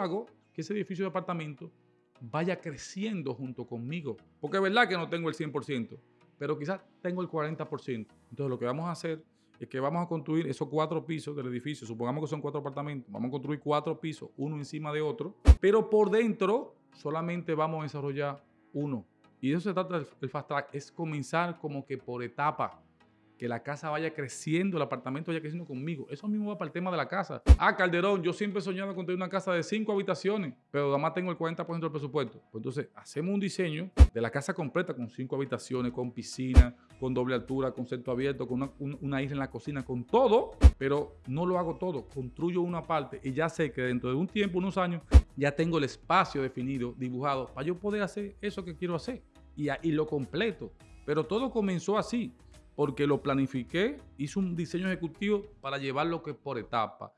hago que ese edificio de apartamento vaya creciendo junto conmigo. Porque es verdad que no tengo el 100%, pero quizás tengo el 40%. Entonces lo que vamos a hacer es que vamos a construir esos cuatro pisos del edificio. Supongamos que son cuatro apartamentos. Vamos a construir cuatro pisos, uno encima de otro. Pero por dentro solamente vamos a desarrollar uno. Y eso se trata el, fast track. Es comenzar como que por etapa que la casa vaya creciendo, el apartamento vaya creciendo conmigo. Eso mismo va para el tema de la casa. Ah, Calderón, yo siempre he soñado con tener una casa de cinco habitaciones, pero además tengo el 40% del presupuesto. Pues entonces, hacemos un diseño de la casa completa con cinco habitaciones, con piscina, con doble altura, con centro abierto, con una, isla en la cocina, con todo, pero no lo hago todo. Construyo una parte y ya sé que dentro de un tiempo, unos años, ya tengo el espacio definido, dibujado, para yo poder hacer eso que quiero hacer y, y lo completo. Pero todo comenzó así porque lo planifiqué, hice un diseño ejecutivo para llevarlo que por etapa.